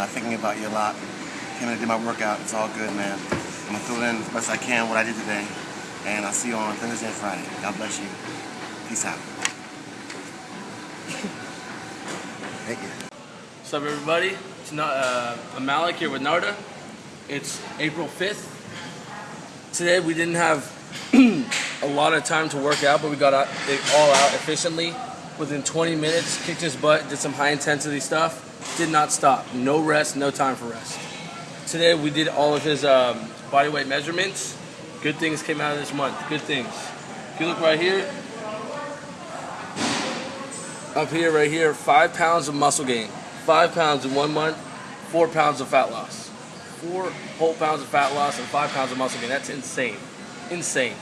Uh, thinking about you a lot. Came in and did my workout. It's all good, man. I'm gonna fill in as best I can what I did today. And I'll see you on Thursday and Friday. God bless you. Peace out. Thank you. What's up, everybody? It's not, uh, I'm Malik here with Narda. It's April 5th. Today we didn't have a lot of time to work out, but we got it all out efficiently. Within 20 minutes, kicked his butt, did some high intensity stuff. Did not stop. No rest, no time for rest. Today we did all of his um, body weight measurements. Good things came out of this month. Good things. If you look right here, up here, right here, five pounds of muscle gain. Five pounds in one month, four pounds of fat loss. Four whole pounds of fat loss and five pounds of muscle gain. That's insane. Insane.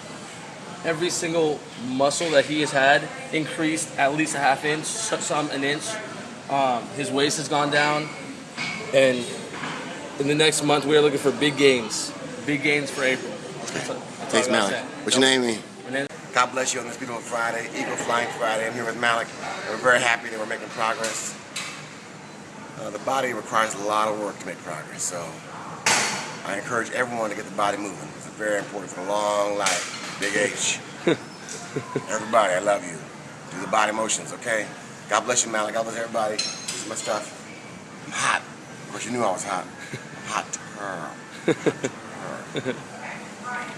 Every single muscle that he has had increased at least a half inch, some an inch. Um, his waist has gone down. And in the next month, we are looking for big gains. Big gains for April. That's all- that's Thanks, all I gotta Malik. say. What's your name, man? God bless you on this beautiful Friday, Eagle Flying Friday. I'm here with Malik. We're very happy that we're making progress. Uh, the body requires a lot of work to make progress, so I encourage everyone to get the body moving. It's very important for a long life. Big H. everybody, I love you. Do the body motions, okay? God bless you, Malik. God bless everybody. This is my stuff. I'm hot. Of course, you knew I was hot. I'm hot. Hot.